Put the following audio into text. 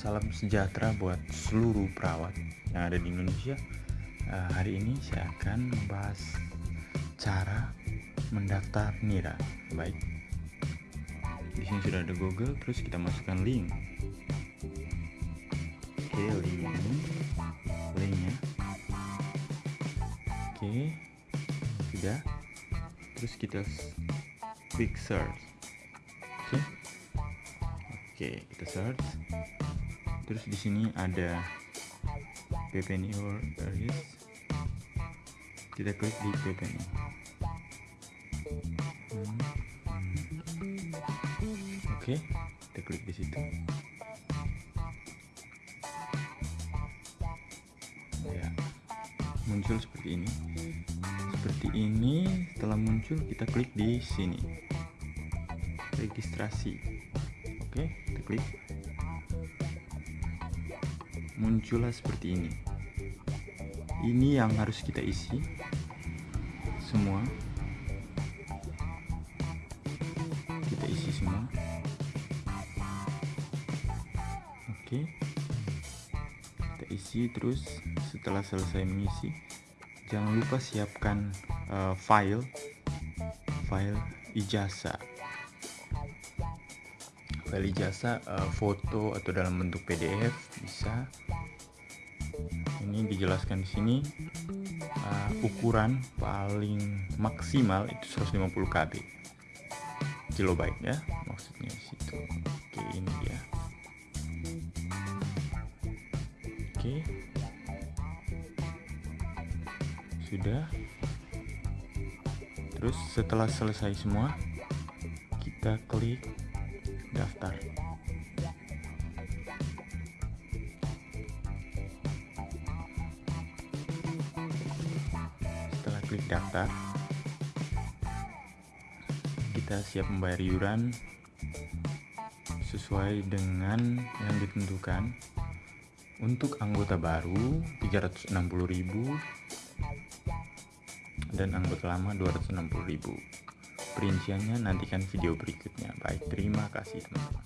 salam sejahtera buat seluruh perawat yang ada di Indonesia. Uh, hari ini saya akan membahas cara mendaftar NIRA. Baik. Di sini sudah ada Google, terus kita masukkan link. Oke, link ini, linknya. Oke, sudah. Terus kita klik search. Oke. Oke, kita search. Terus di sini ada PPNI Areas. Kita klik di. Hmm, hmm. Oke, kita klik di situ. Ya, muncul seperti ini. Seperti ini, setelah muncul kita klik di sini. Registrasi oke kita klik muncullah seperti ini. Ini yang harus kita isi semua. Kita isi semua. Oke. Kita isi terus setelah selesai mengisi. Jangan lupa siapkan uh, file. File ijazah. File jasa uh, foto atau dalam bentuk PDF bisa dijelaskan di sini uh, ukuran paling maksimal itu 150 KB kilobyte ya maksudnya situ. Oke ini dia. Oke. Sudah. Terus setelah selesai semua kita klik daftar klik daftar kita siap membayar iuran sesuai dengan yang ditentukan untuk anggota baru 360.000 dan anggota lama 260.000 Perinciannya nantikan video berikutnya. Baik, terima kasih teman-teman.